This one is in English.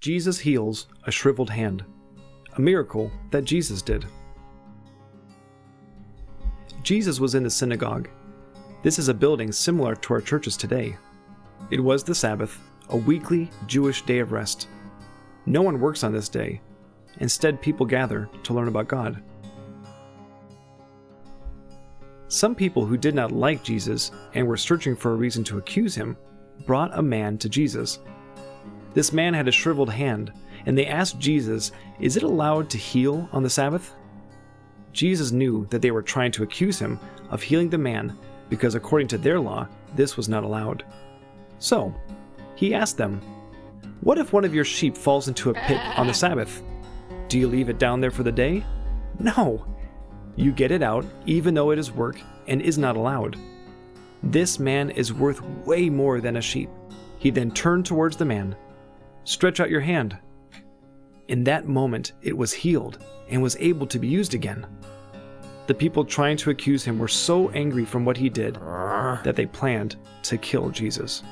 Jesus heals a shriveled hand, a miracle that Jesus did. Jesus was in the synagogue. This is a building similar to our churches today. It was the Sabbath, a weekly Jewish day of rest. No one works on this day. Instead, people gather to learn about God. Some people who did not like Jesus and were searching for a reason to accuse him brought a man to Jesus. This man had a shriveled hand, and they asked Jesus, Is it allowed to heal on the Sabbath? Jesus knew that they were trying to accuse him of healing the man because, according to their law, this was not allowed. So, he asked them, What if one of your sheep falls into a pit on the Sabbath? Do you leave it down there for the day? No. You get it out, even though it is work and is not allowed. This man is worth way more than a sheep. He then turned towards the man. Stretch out your hand. In that moment, it was healed and was able to be used again. The people trying to accuse him were so angry from what he did that they planned to kill Jesus.